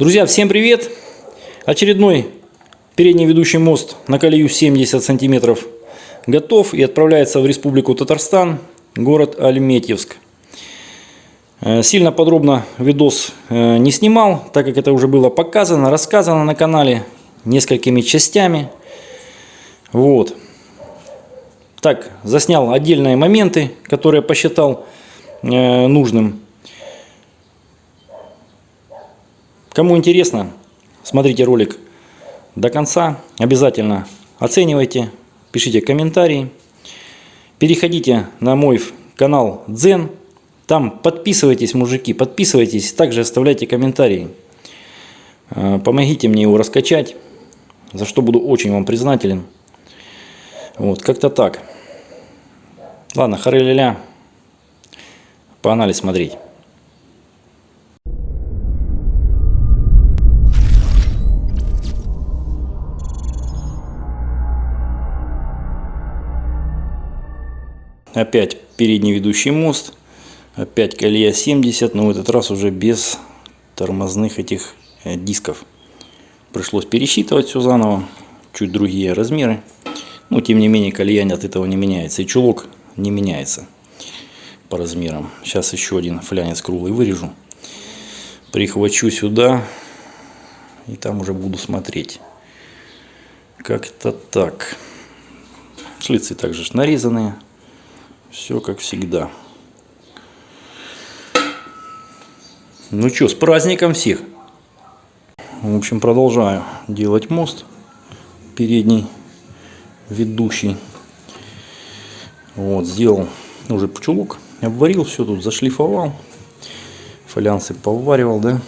Друзья, всем привет! Очередной передний ведущий мост на колею 70 сантиметров готов и отправляется в Республику Татарстан, город Альметьевск. Э, Сильно подробно видос э, не снимал, так как это уже было показано, рассказано на канале несколькими частями. Вот. Так, заснял отдельные моменты, которые посчитал э, нужным. Кому интересно, смотрите ролик до конца. Обязательно оценивайте, пишите комментарии. Переходите на мой канал Дзен. Там подписывайтесь, мужики, подписывайтесь. Также оставляйте комментарии. Э, помогите мне его раскачать, за что буду очень вам признателен. Вот, как-то так. Ладно, хары-ля-ля. Погнали смотреть. Опять передний ведущий мост. Опять колея 70, но в этот раз уже без тормозных этих э, дисков. Пришлось пересчитывать все заново. Чуть другие размеры. Но тем не менее колея от этого не меняется. И чулок не меняется по размерам. Сейчас еще один флянец круглый вырежу. Прихвачу сюда. И там уже буду смотреть. Как-то так. Шлицы также нарезанные. Все как всегда. Ну что, с праздником всех. В общем, продолжаю делать мост. Передний, ведущий. Вот, сделал уже чулок. Обварил все тут, зашлифовал. Фалянсы поваривал, да.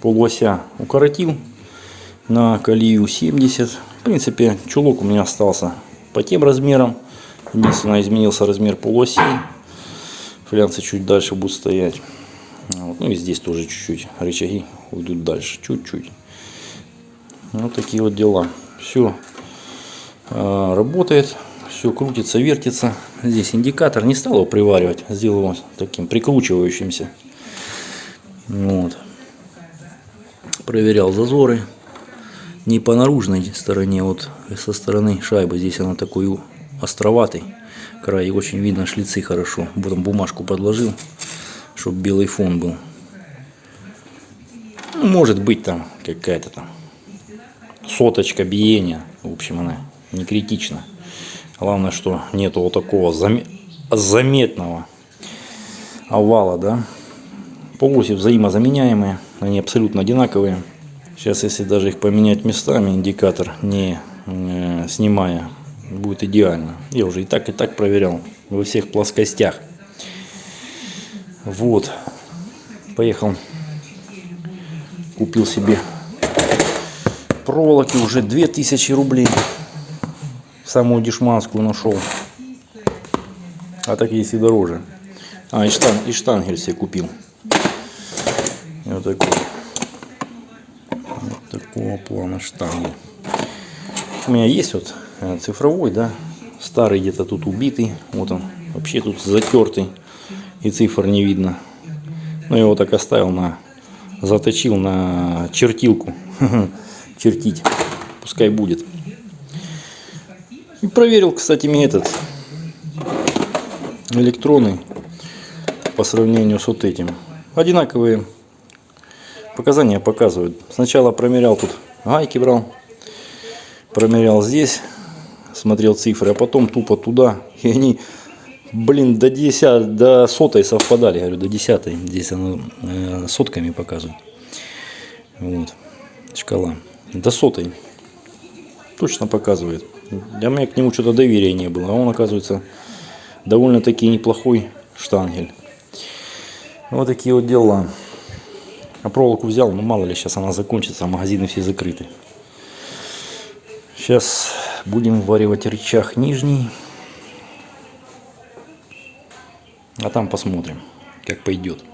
Полуося укоротил на колею 70. В принципе, чулок у меня остался по тем размерам. Единственное, изменился размер полуоси. Флянцы чуть дальше будут стоять. Вот. Ну и здесь тоже чуть-чуть рычаги уйдут дальше. Чуть-чуть. Вот такие вот дела. Все э, работает. Все крутится, вертится. Здесь индикатор. Не стал его приваривать. Сделал его таким прикручивающимся. Вот. Проверял зазоры. Не по наружной стороне, вот со стороны шайбы. Здесь она такой островатый край. И очень видно шлицы хорошо. Потом бумажку подложил, чтобы белый фон был. Ну, может быть там какая-то там соточка биения. В общем, она не критична. Главное, что нету вот такого зам... заметного овала, да. Полоси взаимозаменяемые, они абсолютно одинаковые. Сейчас, если даже их поменять местами, индикатор не э, снимая будет идеально. Я уже и так, и так проверял во всех плоскостях. Вот. Поехал. Купил себе проволоки уже 2000 рублей. Самую дешманскую нашел. А так есть и дороже. А, и, штан, и штангель себе купил. Вот такой. Вот такого плана штангель. У меня есть вот цифровой, да, старый где-то тут убитый, вот он, вообще тут затертый, и цифр не видно. Но я его так оставил на, заточил на чертилку, чертить, пускай будет. И проверил, кстати, мне этот электроны по сравнению с вот этим. Одинаковые показания показывают. Сначала промерял тут гайки брал, промерял здесь смотрел цифры, а потом тупо туда, и они, блин, до 10, до сотой совпадали, я говорю, до десятой, здесь оно э, сотками показывает, вот, шкала, до сотой, точно показывает, для меня к нему что-то доверия не было, а он, оказывается, довольно-таки неплохой штангель, вот такие вот дела. А проволоку взял, ну мало ли, сейчас она закончится, а магазины все закрыты. Сейчас будем варивать рычаг нижний. А там посмотрим, как пойдет.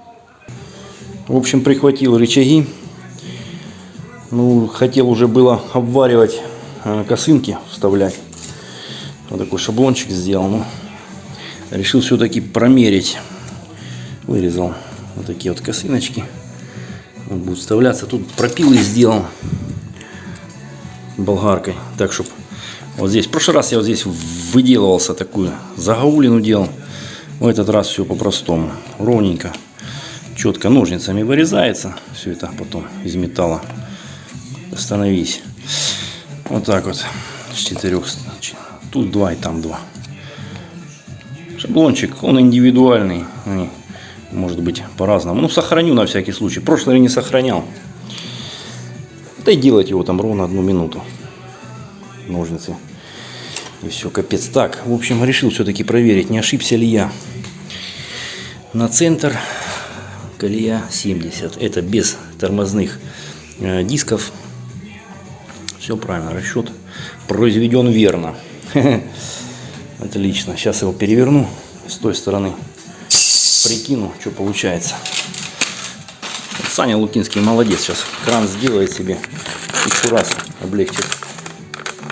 В общем, прихватил рычаги. Ну, хотел уже было обваривать э, косынки, вставлять. Вот такой шаблончик сделал. Но решил все-таки промерить. Вырезал вот такие вот косыночки. Он будет вставляться. Тут пропилы сделал болгаркой. Так, чтобы вот здесь. В прошлый раз я вот здесь выделывался такую загаулину делал. В этот раз все по-простому. Ровненько. Четко ножницами вырезается. Все это потом из металла. Остановись. Вот так вот. С четырех. Тут два и там два. Шаблончик, он индивидуальный. Может быть по-разному. Ну, сохраню на всякий случай. Прошлый не сохранял. Да и делать его там ровно одну минуту. Ножницы. И все, капец. Так, в общем, решил все-таки проверить, не ошибся ли я. На центр колея 70. Это без тормозных э, дисков. Все правильно, расчет произведен верно. Отлично. Сейчас его переверну с той стороны. Прикину, что получается. Саня Лукинский молодец. Сейчас кран сделает себе. Еще раз облегчит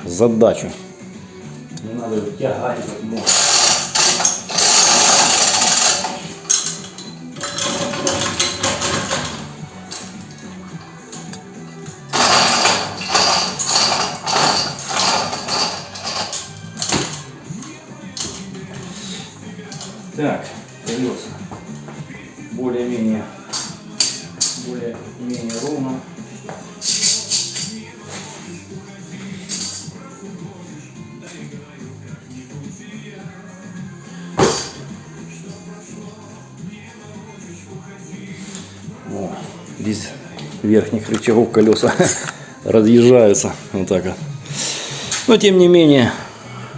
задачу. Не надо тягать как можно. Верхних рычагов колеса разъезжаются вот так вот. Но тем не менее,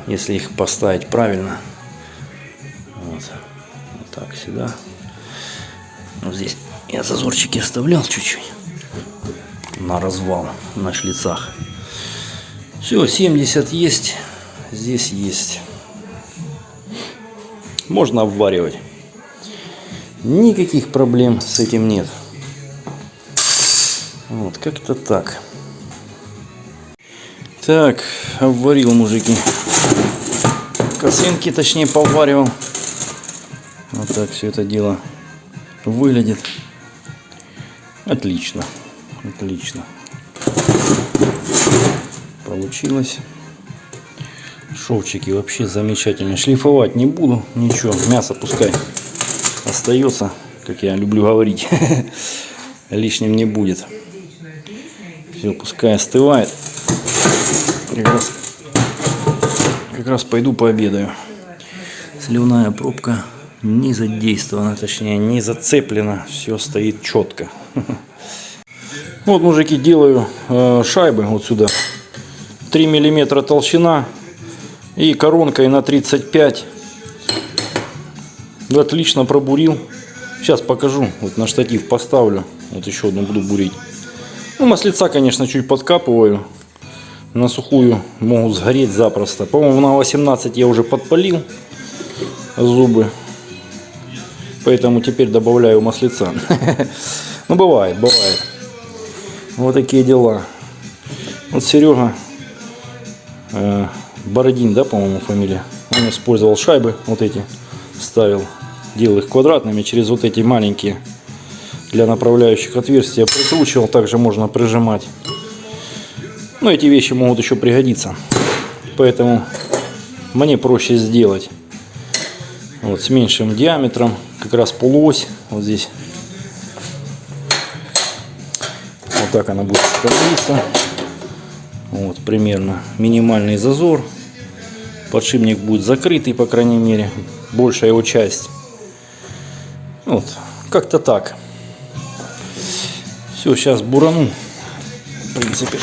если их поставить правильно, вот, вот так сюда. Вот здесь я зазорчики оставлял чуть-чуть на развал на шлицах. Все, 70 есть, здесь есть. Можно обваривать. Никаких проблем с этим нет. Вот, как-то так. Так, обварил, мужики. Косынки, точнее, поваривал. Вот так все это дело выглядит. Отлично. Отлично. Получилось. Шовчики вообще замечательные. Шлифовать не буду. Ничего. Мясо пускай остается, как я люблю говорить. Лишним не будет. Все, пускай остывает. Как раз, как раз пойду пообедаю. Сливная пробка не задействована, точнее не зацеплена. Все стоит четко. Вот, мужики, делаю э, шайбы вот сюда. 3 миллиметра толщина и коронкой на 35. Отлично пробурил. Сейчас покажу. Вот на штатив поставлю. Вот еще одну буду бурить. Ну, маслица, конечно, чуть подкапываю. На сухую могут сгореть запросто. По-моему, на 18 я уже подпалил зубы. Поэтому теперь добавляю маслица. Ну, бывает, бывает. Вот такие дела. Вот Серега э, Бородин, да, по-моему, фамилия. Он использовал шайбы вот эти, ставил, делал их квадратными через вот эти маленькие для направляющих отверстия. Прикручивал, также можно прижимать. Но эти вещи могут еще пригодиться. Поэтому мне проще сделать. Вот с меньшим диаметром, как раз полуось вот здесь Вот так она будет становиться. Вот примерно минимальный зазор. Подшипник будет закрытый, по крайней мере, большая его часть. Вот, как-то так. Все, сейчас бурану. В принципе,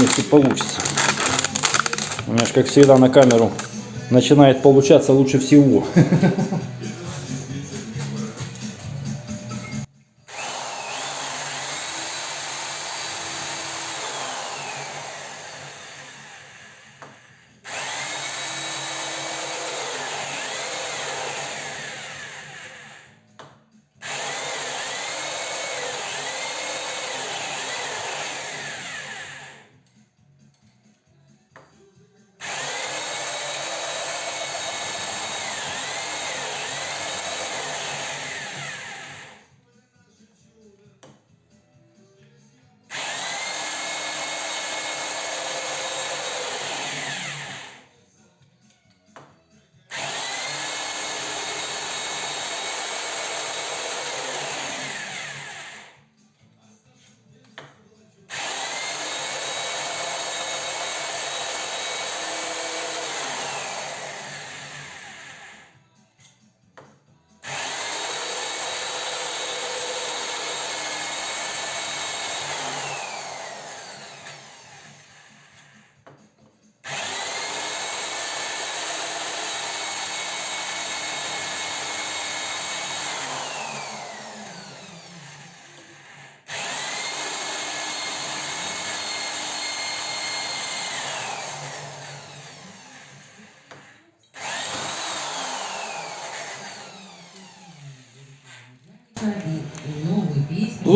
если получится. У меня же, как всегда, на камеру начинает получаться лучше всего.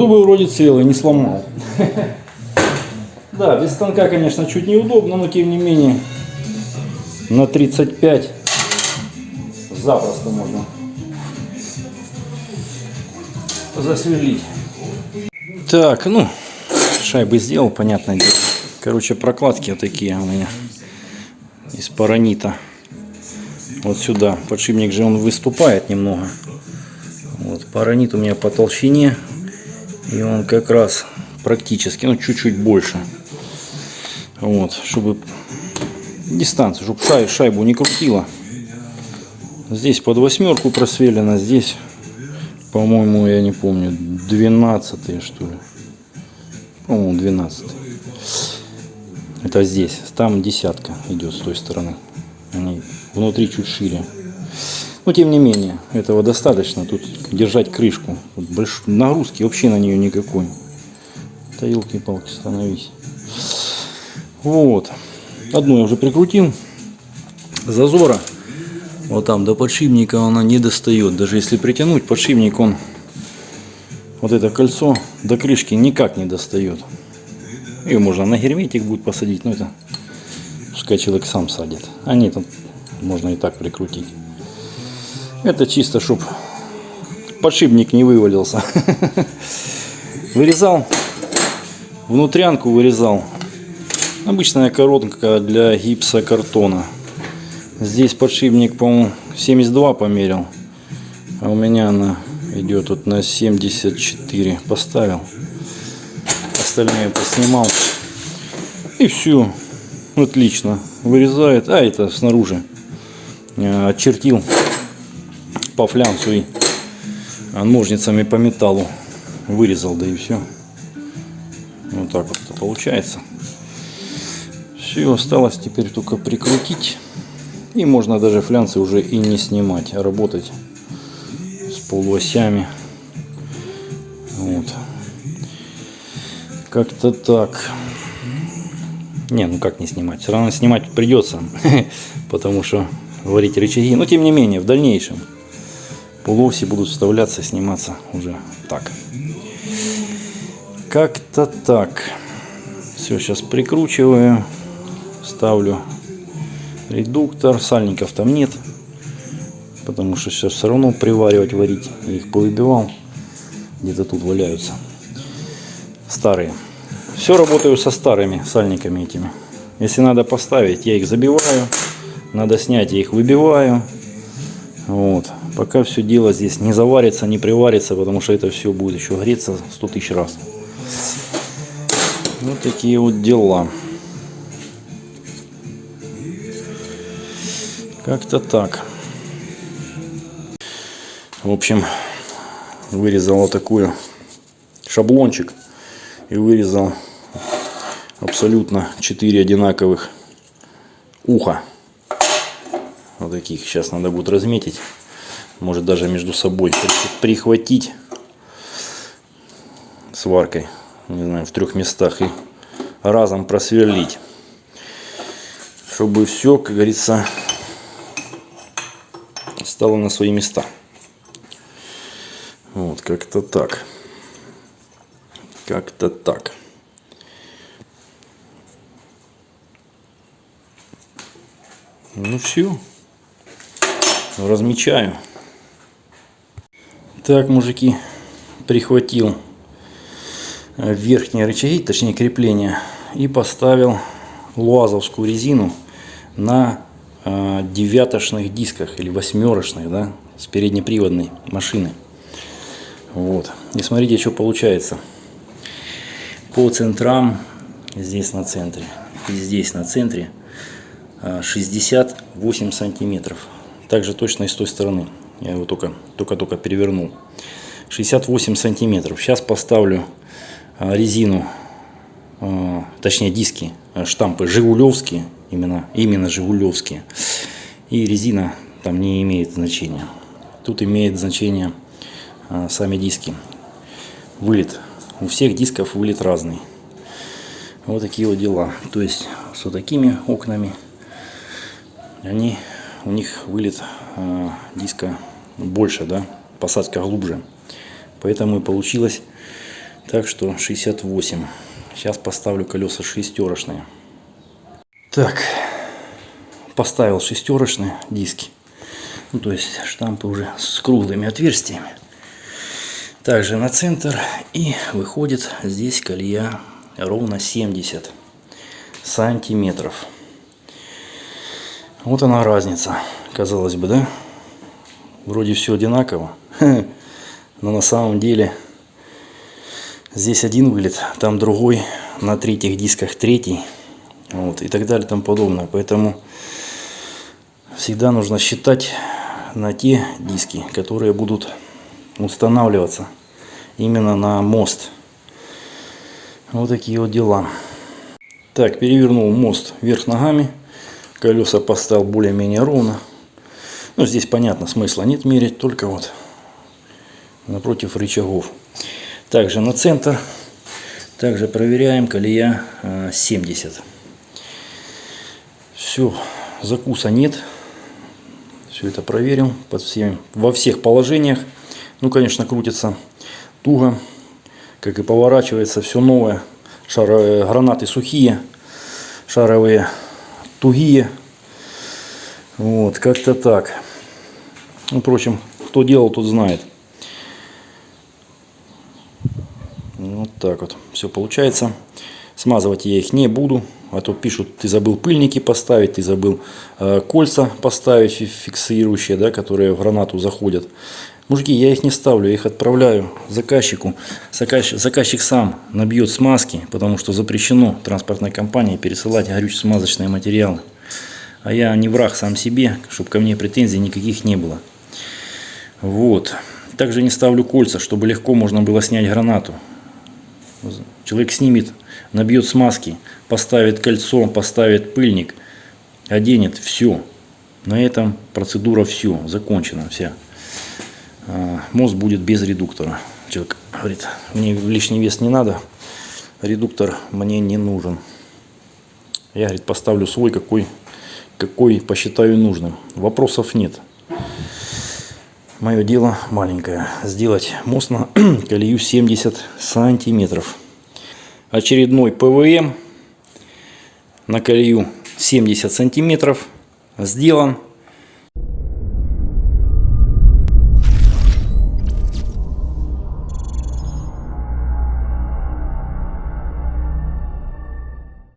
Зубы вроде целые, не сломал. Да, без станка, конечно, чуть неудобно, но тем не менее на 35 запросто можно засверлить. Так, ну, шайбы сделал, понятное дело. Короче, прокладки вот такие у меня из паранита. Вот сюда. Подшипник же он выступает немного. Вот, паранит у меня по толщине. И он как раз практически, ну, чуть-чуть больше. Вот, чтобы дистанцию, чтобы шай, шайбу не крутила. Здесь под восьмерку просверлено, здесь, по-моему, я не помню, 12 что ли. По-моему, 12 Это здесь, там десятка идет с той стороны. Они внутри чуть шире. Но тем не менее, этого достаточно. Тут держать крышку. Больш... Нагрузки вообще на нее никакой. Да елки-палки, становись. Вот. Одну я уже прикрутил. Зазора вот там до подшипника она не достает. Даже если притянуть, подшипник он вот это кольцо до крышки никак не достает. Ее можно на герметик будет посадить, но это пускай человек сам садит. А нет, можно и так прикрутить. Это чисто, чтобы подшипник не вывалился. Вырезал, внутрянку вырезал. Обычная коронка для гипсокартона. Здесь подшипник, по-моему, 72 померил. А у меня она идет вот на 74. Поставил. Остальные поснимал. И все. Отлично. Вырезает. А, это снаружи. Э, очертил по флянцу и ножницами по металлу вырезал, да и все. Вот так вот это получается. Все, осталось теперь только прикрутить. И можно даже флянцы уже и не снимать, а работать с полуосями. Вот. Как-то так. Не, ну как не снимать? Все равно снимать придется, потому что варить рычаги. Но тем не менее, в дальнейшем полуоси будут вставляться, сниматься уже так. Как-то так. Все, сейчас прикручиваю, ставлю редуктор, сальников там нет, потому что сейчас все равно приваривать, варить. Я их повыбивал, где-то тут валяются. Старые. Все работаю со старыми сальниками этими. Если надо поставить, я их забиваю. Надо снять, я их выбиваю. Вот. Пока все дело здесь не заварится, не приварится, потому что это все будет еще греться 100 тысяч раз. Вот такие вот дела. Как-то так. В общем, вырезал вот такую шаблончик и вырезал абсолютно 4 одинаковых уха. Вот таких сейчас надо будет разметить. Может даже между собой прихватить сваркой. Не знаю, в трех местах и разом просверлить. Чтобы все, как говорится, стало на свои места. Вот, как-то так. Как-то так. Ну все. Размечаю. Так, мужики, прихватил верхние рычаги, точнее крепления, и поставил луазовскую резину на Э, девятошных дисках или восьмерочных, да, с переднеприводной машины. Вот. И смотрите, что получается. По центрам, здесь на центре и здесь на центре 68 э, сантиметров. Также точно и с той стороны. Я его только только-только перевернул. 68 сантиметров. Сейчас поставлю э, резину, точнее диски, штампы Жигулевские именно, именно Жигулевские. И резина там не имеет значения. Тут имеет значение а, сами диски. Вылет. У всех дисков вылет разный. Вот такие вот дела. То есть с вот такими окнами они, у них вылет э, диска больше, да, посадка глубже. Поэтому и получилось Так что 68. Сейчас поставлю колеса шестерочные. Так, поставил шестерочные диски. Ну, то есть штампы уже с круглыми отверстиями. Также на центр. И выходит здесь колея ровно 70 сантиметров. Вот она разница. Казалось бы, да? Вроде все одинаково. Но на самом деле здесь один вылет, там другой. На третьих дисках третий. Вот, и так далее и тому подобное. Поэтому всегда нужно считать на те диски, которые будут устанавливаться именно на мост. Вот такие вот дела. Так, перевернул мост вверх ногами. Колеса поставил более-менее ровно. Ну, здесь понятно, смысла нет мерить, только вот напротив рычагов. Также на центр. Также проверяем колея 70. Все, закуса нет. Все это проверил под всеми, во всех положениях. Ну, конечно, крутится туго, как и поворачивается все новое. Шаровые гранаты сухие, шаровые тугие. Вот, как-то так. Ну, впрочем, кто делал, тот знает. Вот так вот все получается. Смазывать я их не буду. А то пишут, ты забыл пыльники поставить, ты забыл э, кольца поставить фиксирующие, да, которые в гранату заходят. Мужики, я их не ставлю, я их отправляю заказчику. Заказчик, заказчик сам набьет смазки, потому что запрещено транспортной компании пересылать горюче-смазочные материалы. А я не враг сам себе, чтобы ко мне претензий никаких не было. Вот. Также не ставлю кольца, чтобы легко можно было снять гранату. Человек снимет, набьет смазки, поставит кольцо, поставит пыльник, оденет, все. На этом процедура все, закончена вся. А, мост будет без редуктора. Человек говорит, мне лишний вес не надо, редуктор мне не нужен. Я, говорит, поставлю свой, какой, какой посчитаю нужным. Вопросов нет. Мое дело маленькое. Сделать мост на колею 70 сантиметров. Очередной ПВМ на колею 70 сантиметров сделан.